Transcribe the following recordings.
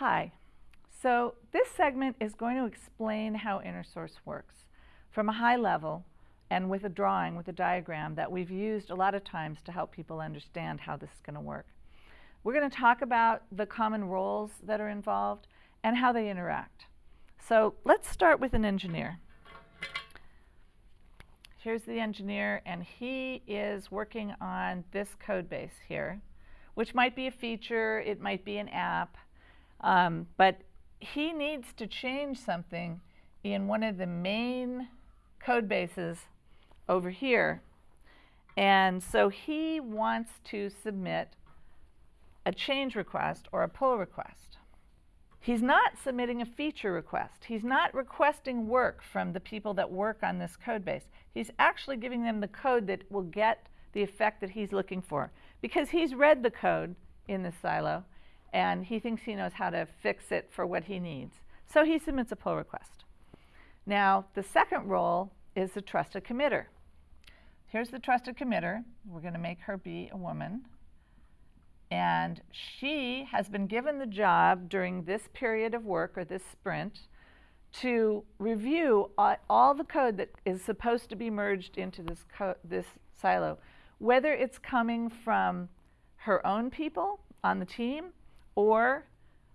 Hi. So this segment is going to explain how InnerSource works from a high level and with a drawing, with a diagram that we've used a lot of times to help people understand how this is going to work. We're going to talk about the common roles that are involved and how they interact. So let's start with an engineer. Here's the engineer, and he is working on this code base here, which might be a feature, it might be an app, um, but he needs to change something in one of the main code bases over here. And so he wants to submit a change request or a pull request. He's not submitting a feature request. He's not requesting work from the people that work on this code base. He's actually giving them the code that will get the effect that he's looking for because he's read the code in this silo and he thinks he knows how to fix it for what he needs. So he submits a pull request. Now, the second role is the trusted committer. Here's the trusted committer. We're going to make her be a woman. And she has been given the job during this period of work or this sprint to review all the code that is supposed to be merged into this, this silo, whether it's coming from her own people on the team or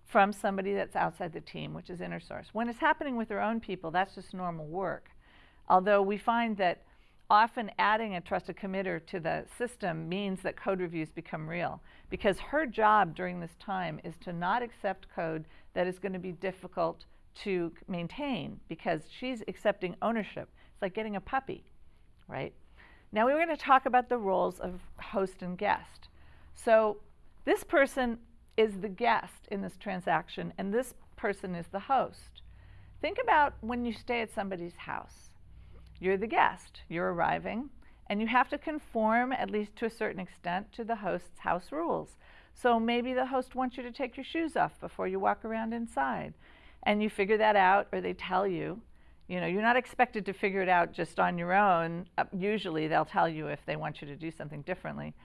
from somebody that's outside the team, which is inner source. When it's happening with their own people, that's just normal work. Although we find that often adding a trusted committer to the system means that code reviews become real because her job during this time is to not accept code that is going to be difficult to maintain because she's accepting ownership. It's like getting a puppy, right? Now we're going to talk about the roles of host and guest. So this person is the guest in this transaction and this person is the host. Think about when you stay at somebody's house. You're the guest, you're arriving, and you have to conform, at least to a certain extent, to the host's house rules. So maybe the host wants you to take your shoes off before you walk around inside. And you figure that out, or they tell you. You know, you're not expected to figure it out just on your own. Uh, usually they'll tell you if they want you to do something differently.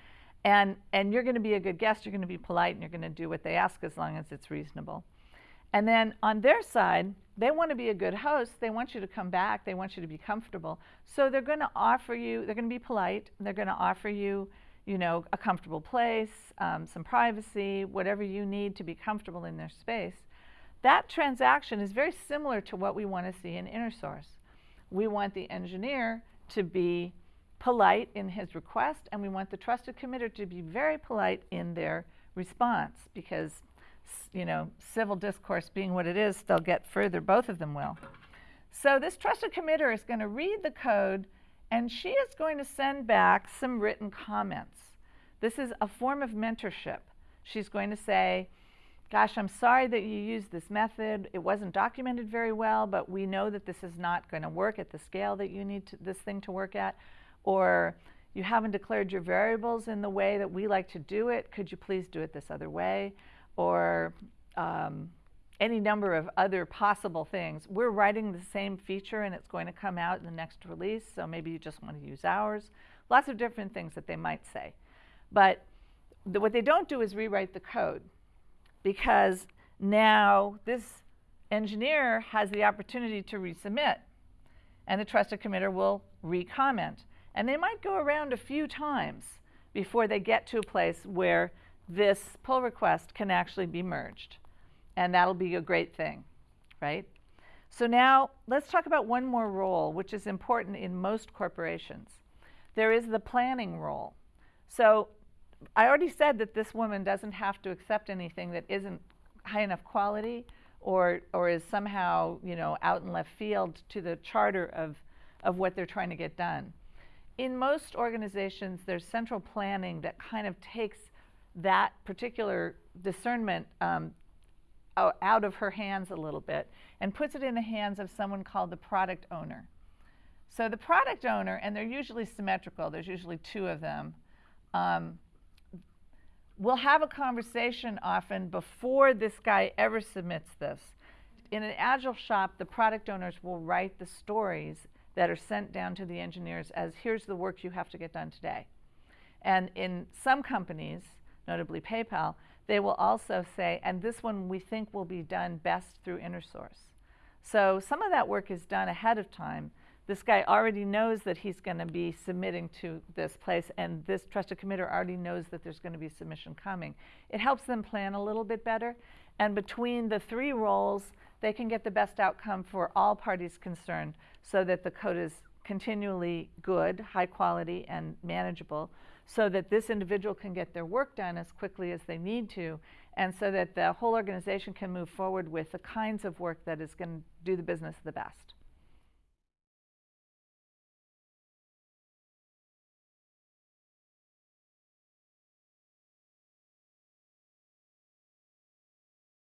And, and you're going to be a good guest, you're going to be polite, and you're going to do what they ask as long as it's reasonable. And then on their side, they want to be a good host. They want you to come back. They want you to be comfortable. So they're going to offer you, they're going to be polite. They're going to offer you, you know, a comfortable place, um, some privacy, whatever you need to be comfortable in their space. That transaction is very similar to what we want to see in InnerSource. We want the engineer to be polite in his request, and we want the trusted committer to be very polite in their response because you know, civil discourse being what it is, they'll get further, both of them will. So this trusted committer is going to read the code and she is going to send back some written comments. This is a form of mentorship. She's going to say, gosh, I'm sorry that you used this method. It wasn't documented very well, but we know that this is not going to work at the scale that you need to, this thing to work at. Or you haven't declared your variables in the way that we like to do it. Could you please do it this other way? or um, any number of other possible things. We're writing the same feature and it's going to come out in the next release, so maybe you just want to use ours. Lots of different things that they might say. But what they don't do is rewrite the code because now this engineer has the opportunity to resubmit and the trusted committer will recomment. And they might go around a few times before they get to a place where this pull request can actually be merged. And that'll be a great thing, right? So now let's talk about one more role, which is important in most corporations. There is the planning role. So I already said that this woman doesn't have to accept anything that isn't high enough quality or, or is somehow you know, out in left field to the charter of, of what they're trying to get done. In most organizations, there's central planning that kind of takes that particular discernment um, out of her hands a little bit and puts it in the hands of someone called the product owner. So the product owner, and they're usually symmetrical, there's usually two of them, um, will have a conversation often before this guy ever submits this. In an agile shop, the product owners will write the stories that are sent down to the engineers as here's the work you have to get done today. And in some companies, notably PayPal, they will also say, and this one we think will be done best through InnerSource. So some of that work is done ahead of time. This guy already knows that he's going to be submitting to this place, and this trusted committer already knows that there's going to be submission coming. It helps them plan a little bit better, and between the three roles, they can get the best outcome for all parties concerned so that the code is continually good, high quality, and manageable, so that this individual can get their work done as quickly as they need to, and so that the whole organization can move forward with the kinds of work that is going to do the business the best.